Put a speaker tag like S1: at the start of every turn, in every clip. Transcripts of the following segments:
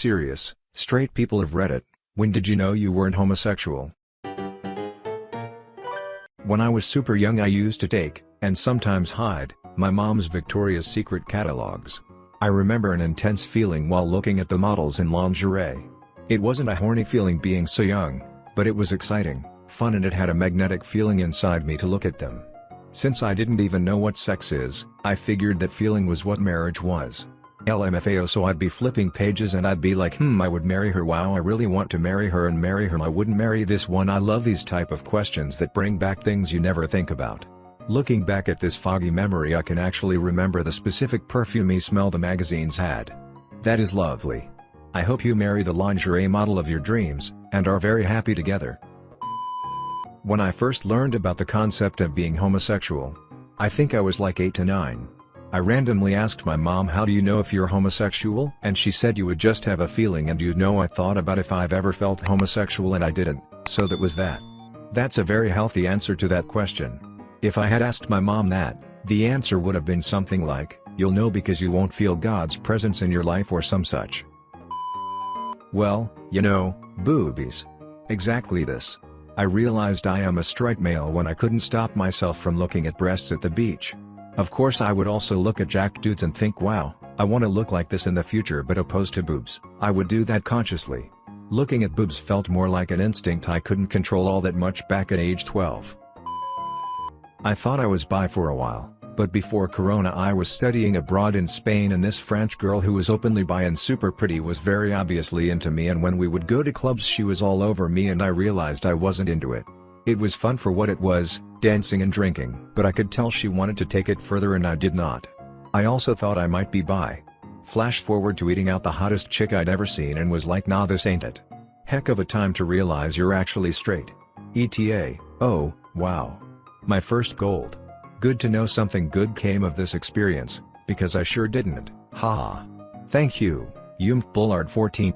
S1: Serious, straight people have read it, when did you know you weren't homosexual? When I was super young I used to take, and sometimes hide, my mom's Victoria's Secret catalogs. I remember an intense feeling while looking at the models in lingerie. It wasn't a horny feeling being so young, but it was exciting, fun and it had a magnetic feeling inside me to look at them. Since I didn't even know what sex is, I figured that feeling was what marriage was. LMFAO so I'd be flipping pages and I'd be like hmm I would marry her wow I really want to marry her and marry her I wouldn't marry this one I love these type of questions that bring back things you never think about. Looking back at this foggy memory I can actually remember the specific perfumey smell the magazines had. That is lovely. I hope you marry the lingerie model of your dreams, and are very happy together. When I first learned about the concept of being homosexual, I think I was like 8 to 9. I randomly asked my mom how do you know if you're homosexual and she said you would just have a feeling and you'd know I thought about if I've ever felt homosexual and I didn't, so that was that. That's a very healthy answer to that question. If I had asked my mom that, the answer would have been something like, you'll know because you won't feel God's presence in your life or some such. Well, you know, boobies. Exactly this. I realized I am a straight male when I couldn't stop myself from looking at breasts at the beach. Of course I would also look at jacked dudes and think wow, I want to look like this in the future but opposed to boobs, I would do that consciously. Looking at boobs felt more like an instinct I couldn't control all that much back at age 12. I thought I was bi for a while, but before Corona I was studying abroad in Spain and this French girl who was openly bi and super pretty was very obviously into me and when we would go to clubs she was all over me and I realized I wasn't into it. It was fun for what it was, dancing and drinking, but I could tell she wanted to take it further and I did not. I also thought I might be bi. Flash forward to eating out the hottest chick I'd ever seen and was like nah this ain't it. Heck of a time to realize you're actually straight. ETA, oh, wow. My first gold. Good to know something good came of this experience, because I sure didn't, haha. Thank you, Yum Bullard 14.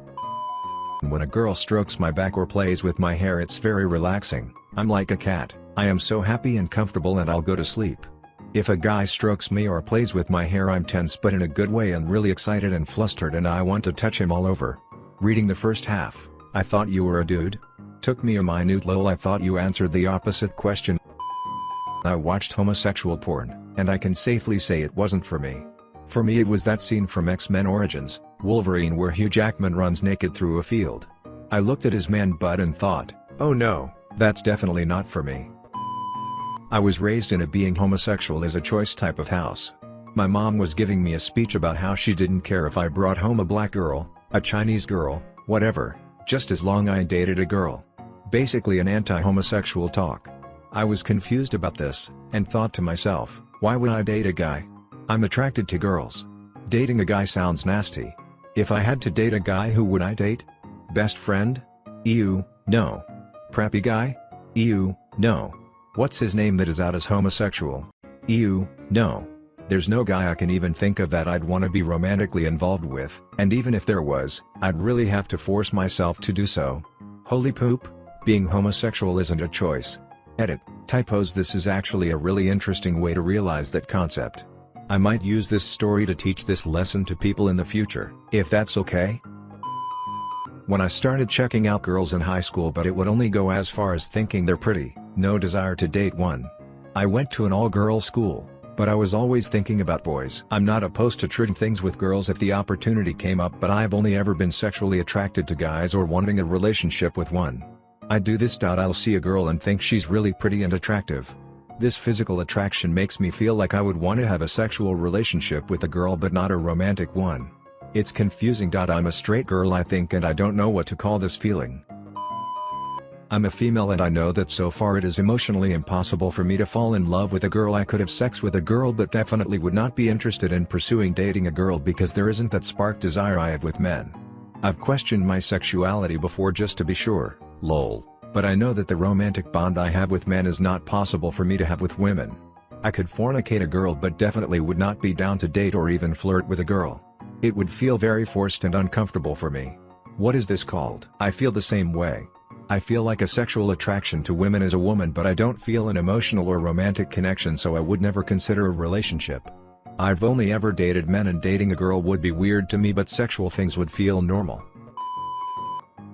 S1: When a girl strokes my back or plays with my hair it's very relaxing, I'm like a cat, I am so happy and comfortable and I'll go to sleep. If a guy strokes me or plays with my hair I'm tense but in a good way and really excited and flustered and I want to touch him all over. Reading the first half, I thought you were a dude? Took me a minute lol I thought you answered the opposite question. I watched homosexual porn, and I can safely say it wasn't for me. For me it was that scene from X-Men Origins, Wolverine where Hugh Jackman runs naked through a field. I looked at his man butt and thought, oh no, that's definitely not for me. I was raised in a being homosexual is a choice type of house. My mom was giving me a speech about how she didn't care if I brought home a black girl, a Chinese girl, whatever, just as long I dated a girl. Basically an anti-homosexual talk. I was confused about this, and thought to myself, why would I date a guy? I'm attracted to girls. Dating a guy sounds nasty. If I had to date a guy who would I date? Best friend? Ew, no. Preppy guy? Ew, no. What's his name that is out as homosexual? Ew, no. There's no guy I can even think of that I'd want to be romantically involved with, and even if there was, I'd really have to force myself to do so. Holy poop, being homosexual isn't a choice, Edit, typos This is actually a really interesting way to realize that concept. I might use this story to teach this lesson to people in the future, if that's okay? When I started checking out girls in high school but it would only go as far as thinking they're pretty, no desire to date one. I went to an all-girls school, but I was always thinking about boys. I'm not opposed to trading things with girls if the opportunity came up but I've only ever been sexually attracted to guys or wanting a relationship with one. I do this. I'll see a girl and think she's really pretty and attractive. This physical attraction makes me feel like I would want to have a sexual relationship with a girl but not a romantic one. It's confusing. I'm a straight girl I think and I don't know what to call this feeling. I'm a female and I know that so far it is emotionally impossible for me to fall in love with a girl I could have sex with a girl but definitely would not be interested in pursuing dating a girl because there isn't that spark desire I have with men. I've questioned my sexuality before just to be sure lol, but I know that the romantic bond I have with men is not possible for me to have with women. I could fornicate a girl but definitely would not be down to date or even flirt with a girl. It would feel very forced and uncomfortable for me. What is this called? I feel the same way. I feel like a sexual attraction to women as a woman but I don't feel an emotional or romantic connection so I would never consider a relationship. I've only ever dated men and dating a girl would be weird to me but sexual things would feel normal.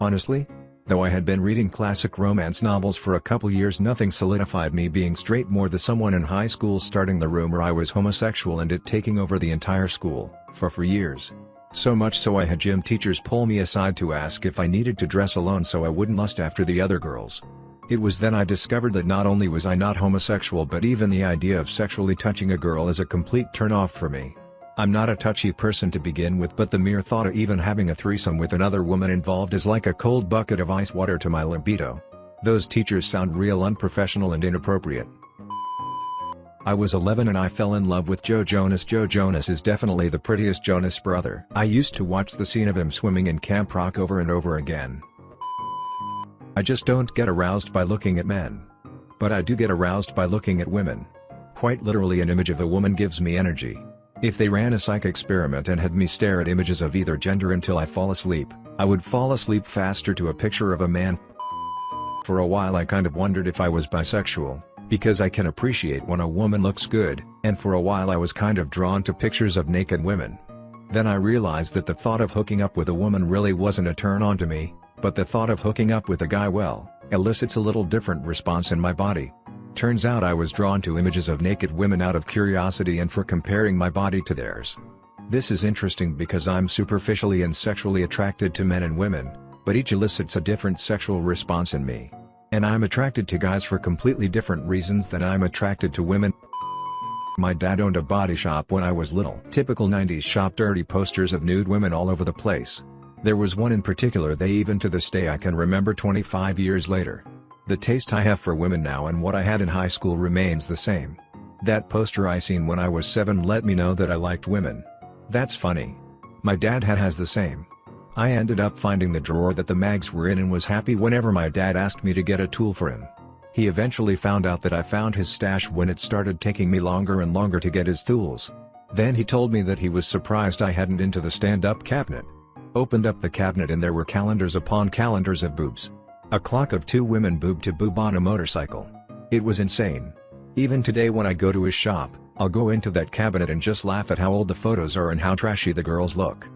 S1: Honestly? Though I had been reading classic romance novels for a couple years nothing solidified me being straight more the someone in high school starting the rumor I was homosexual and it taking over the entire school, for for years. So much so I had gym teachers pull me aside to ask if I needed to dress alone so I wouldn't lust after the other girls. It was then I discovered that not only was I not homosexual but even the idea of sexually touching a girl is a complete turn-off for me. I'm not a touchy person to begin with but the mere thought of even having a threesome with another woman involved is like a cold bucket of ice water to my libido. Those teachers sound real unprofessional and inappropriate. I was 11 and I fell in love with Joe Jonas. Joe Jonas is definitely the prettiest Jonas brother. I used to watch the scene of him swimming in Camp Rock over and over again. I just don't get aroused by looking at men. But I do get aroused by looking at women. Quite literally an image of a woman gives me energy. If they ran a psych experiment and had me stare at images of either gender until I fall asleep, I would fall asleep faster to a picture of a man. For a while I kind of wondered if I was bisexual, because I can appreciate when a woman looks good, and for a while I was kind of drawn to pictures of naked women. Then I realized that the thought of hooking up with a woman really wasn't a turn on to me, but the thought of hooking up with a guy well, elicits a little different response in my body. Turns out I was drawn to images of naked women out of curiosity and for comparing my body to theirs. This is interesting because I'm superficially and sexually attracted to men and women, but each elicits a different sexual response in me. And I'm attracted to guys for completely different reasons than I'm attracted to women. My dad owned a body shop when I was little. Typical 90s shop dirty posters of nude women all over the place. There was one in particular they even to this day I can remember 25 years later. The taste I have for women now and what I had in high school remains the same. That poster I seen when I was 7 let me know that I liked women. That's funny. My dad had has the same. I ended up finding the drawer that the mags were in and was happy whenever my dad asked me to get a tool for him. He eventually found out that I found his stash when it started taking me longer and longer to get his tools. Then he told me that he was surprised I hadn't into the stand-up cabinet. Opened up the cabinet and there were calendars upon calendars of boobs. A clock of two women boob to boob on a motorcycle. It was insane. Even today when I go to his shop, I'll go into that cabinet and just laugh at how old the photos are and how trashy the girls look.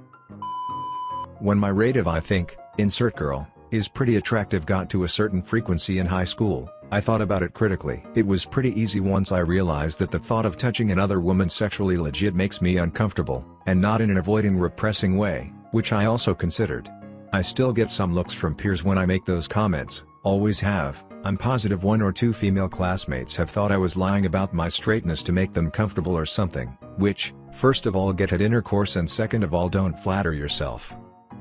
S1: When my rate of I think, insert girl, is pretty attractive got to a certain frequency in high school, I thought about it critically. It was pretty easy once I realized that the thought of touching another woman sexually legit makes me uncomfortable, and not in an avoiding repressing way, which I also considered. I still get some looks from peers when I make those comments, always have, I'm positive one or two female classmates have thought I was lying about my straightness to make them comfortable or something, which, first of all get at intercourse and second of all don't flatter yourself.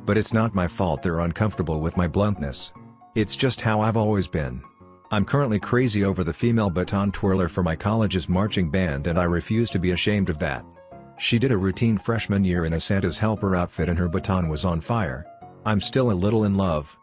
S1: But it's not my fault they're uncomfortable with my bluntness. It's just how I've always been. I'm currently crazy over the female baton twirler for my college's marching band and I refuse to be ashamed of that. She did a routine freshman year in a Santa's helper outfit and her baton was on fire, I'm still a little in love.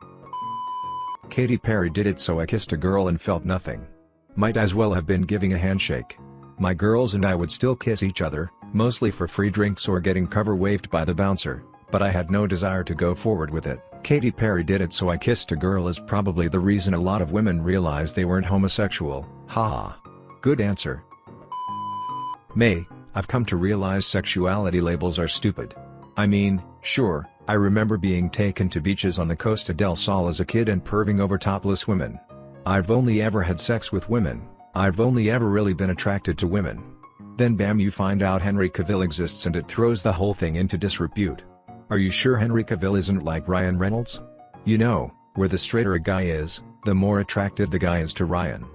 S1: Katy Perry did it so I kissed a girl and felt nothing. Might as well have been giving a handshake. My girls and I would still kiss each other, mostly for free drinks or getting cover waved by the bouncer, but I had no desire to go forward with it. Katy Perry did it so I kissed a girl is probably the reason a lot of women realized they weren't homosexual, haha. Good answer. May, I've come to realize sexuality labels are stupid. I mean, sure, I remember being taken to beaches on the Costa del Sol as a kid and perving over topless women. I've only ever had sex with women, I've only ever really been attracted to women. Then bam you find out Henry Cavill exists and it throws the whole thing into disrepute. Are you sure Henry Cavill isn't like Ryan Reynolds? You know, where the straighter a guy is, the more attracted the guy is to Ryan.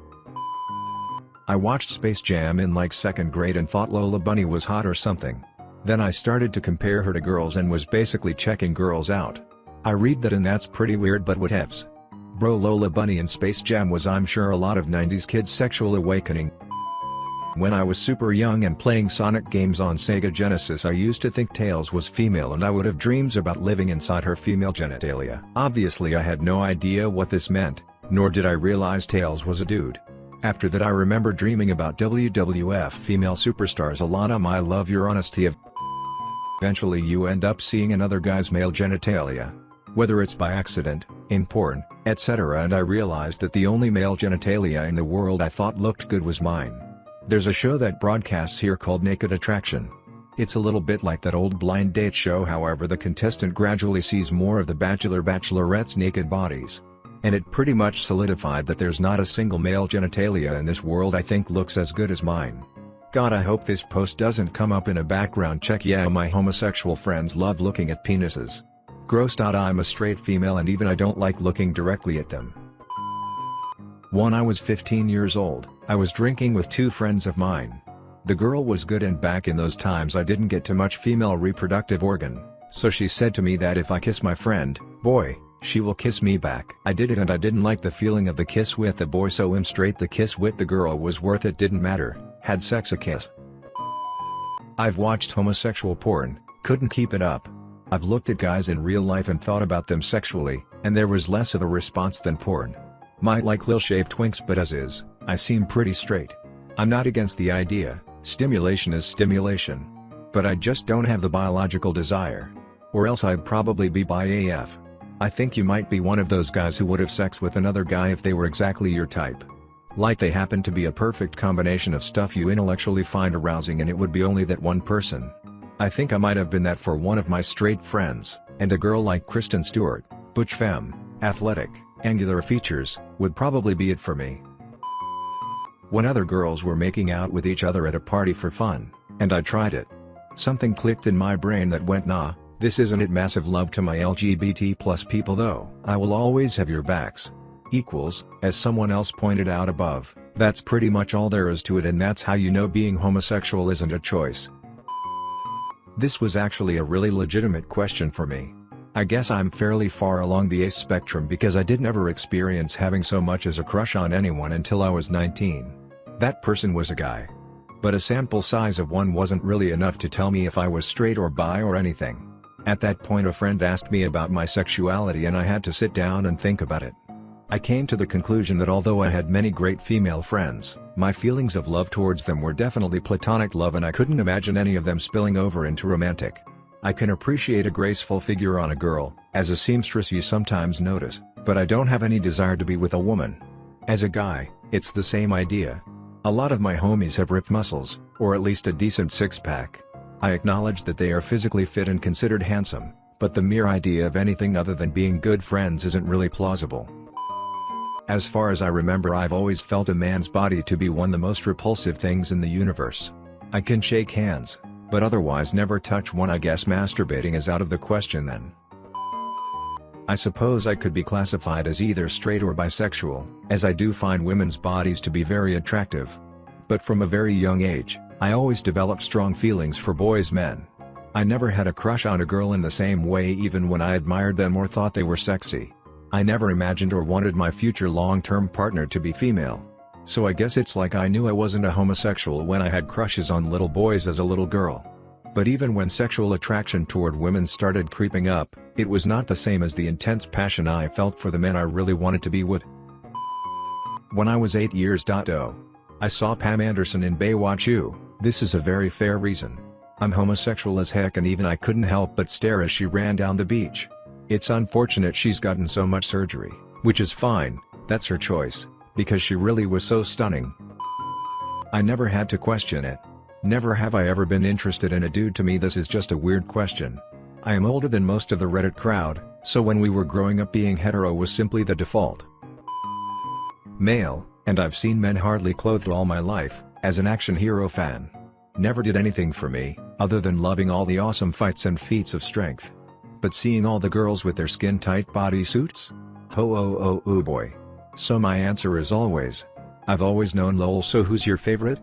S1: I watched Space Jam in like second grade and thought Lola Bunny was hot or something. Then I started to compare her to girls and was basically checking girls out. I read that and that's pretty weird but whatevs. Bro Lola Bunny in Space Jam was I'm sure a lot of 90s kids sexual awakening. When I was super young and playing Sonic games on Sega Genesis I used to think Tails was female and I would have dreams about living inside her female genitalia. Obviously I had no idea what this meant, nor did I realize Tails was a dude. After that I remember dreaming about WWF female superstars a lot I love your honesty of Eventually you end up seeing another guy's male genitalia. Whether it's by accident, in porn, etc. and I realized that the only male genitalia in the world I thought looked good was mine. There's a show that broadcasts here called Naked Attraction. It's a little bit like that old blind date show however the contestant gradually sees more of the bachelor bachelorette's naked bodies. And it pretty much solidified that there's not a single male genitalia in this world I think looks as good as mine. God I hope this post doesn't come up in a background check yeah my homosexual friends love looking at penises. Gross. I'm a straight female and even I don't like looking directly at them. When I was 15 years old, I was drinking with two friends of mine. The girl was good and back in those times I didn't get too much female reproductive organ, so she said to me that if I kiss my friend, boy, she will kiss me back. I did it and I didn't like the feeling of the kiss with the boy so I'm straight the kiss with the girl was worth it didn't matter, had sex a kiss. I've watched homosexual porn, couldn't keep it up. I've looked at guys in real life and thought about them sexually, and there was less of a response than porn. Might like lil shave twinks but as is, I seem pretty straight. I'm not against the idea, Stimulation is stimulation. But I just don't have the biological desire. Or else I'd probably be bi AF. I think you might be one of those guys who would have sex with another guy if they were exactly your type. Like they happen to be a perfect combination of stuff you intellectually find arousing and it would be only that one person. I think I might have been that for one of my straight friends, and a girl like Kristen Stewart, butch femme, athletic, angular features, would probably be it for me when other girls were making out with each other at a party for fun, and I tried it. Something clicked in my brain that went nah, this isn't it massive love to my LGBT plus people though. I will always have your backs. Equals, as someone else pointed out above, that's pretty much all there is to it and that's how you know being homosexual isn't a choice. This was actually a really legitimate question for me. I guess I'm fairly far along the ace spectrum because I didn't ever experience having so much as a crush on anyone until I was 19. That person was a guy. But a sample size of one wasn't really enough to tell me if I was straight or bi or anything. At that point a friend asked me about my sexuality and I had to sit down and think about it. I came to the conclusion that although I had many great female friends, my feelings of love towards them were definitely platonic love and I couldn't imagine any of them spilling over into romantic. I can appreciate a graceful figure on a girl, as a seamstress you sometimes notice, but I don't have any desire to be with a woman. As a guy, it's the same idea, a lot of my homies have ripped muscles, or at least a decent six-pack. I acknowledge that they are physically fit and considered handsome, but the mere idea of anything other than being good friends isn't really plausible. As far as I remember I've always felt a man's body to be one of the most repulsive things in the universe. I can shake hands, but otherwise never touch one I guess masturbating is out of the question then. I suppose I could be classified as either straight or bisexual, as I do find women's bodies to be very attractive. But from a very young age, I always developed strong feelings for boys men. I never had a crush on a girl in the same way even when I admired them or thought they were sexy. I never imagined or wanted my future long-term partner to be female. So I guess it's like I knew I wasn't a homosexual when I had crushes on little boys as a little girl. But even when sexual attraction toward women started creeping up, it was not the same as the intense passion I felt for the men I really wanted to be with. When I was 8 years old, I saw Pam Anderson in Baywatch U, this is a very fair reason. I'm homosexual as heck and even I couldn't help but stare as she ran down the beach. It's unfortunate she's gotten so much surgery, which is fine, that's her choice, because she really was so stunning. I never had to question it. Never have I ever been interested in a dude to me this is just a weird question. I am older than most of the Reddit crowd, so when we were growing up being hetero was simply the default. Male, and I've seen men hardly clothed all my life, as an action hero fan. Never did anything for me, other than loving all the awesome fights and feats of strength. But seeing all the girls with their skin-tight bodysuits? Ho oh oh oh boy. So my answer is always. I've always known lol so who's your favorite?